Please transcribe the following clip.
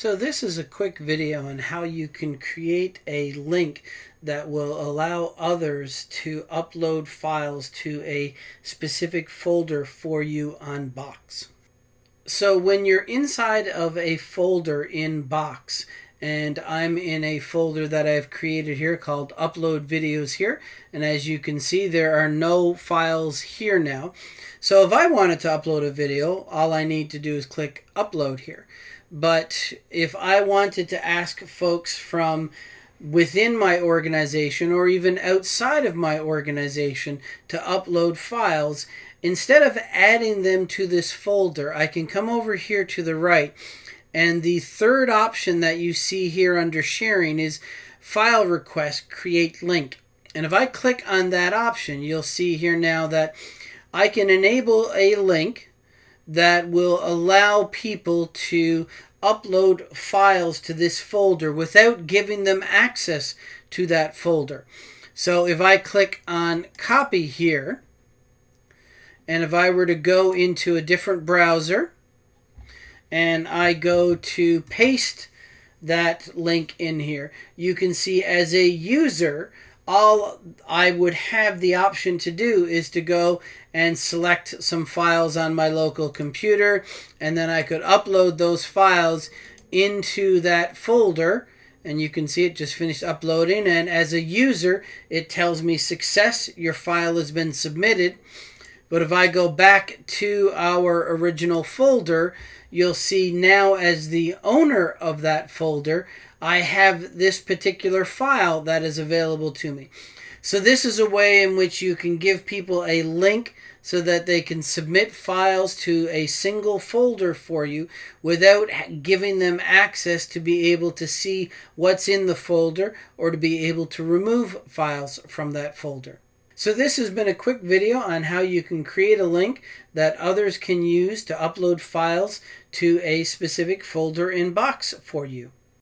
So this is a quick video on how you can create a link that will allow others to upload files to a specific folder for you on Box. So when you're inside of a folder in Box, and I'm in a folder that I've created here called upload videos here. And as you can see there are no files here now. So if I wanted to upload a video all I need to do is click upload here. But if I wanted to ask folks from within my organization or even outside of my organization to upload files instead of adding them to this folder I can come over here to the right and the third option that you see here under sharing is file request create link. And if I click on that option, you'll see here now that I can enable a link that will allow people to upload files to this folder without giving them access to that folder. So if I click on copy here, and if I were to go into a different browser, and I go to paste that link in here, you can see as a user, all I would have the option to do is to go and select some files on my local computer and then I could upload those files into that folder and you can see it just finished uploading and as a user it tells me success your file has been submitted but if I go back to our original folder you'll see now as the owner of that folder, I have this particular file that is available to me. So this is a way in which you can give people a link so that they can submit files to a single folder for you without giving them access to be able to see what's in the folder or to be able to remove files from that folder. So this has been a quick video on how you can create a link that others can use to upload files to a specific folder in Box for you.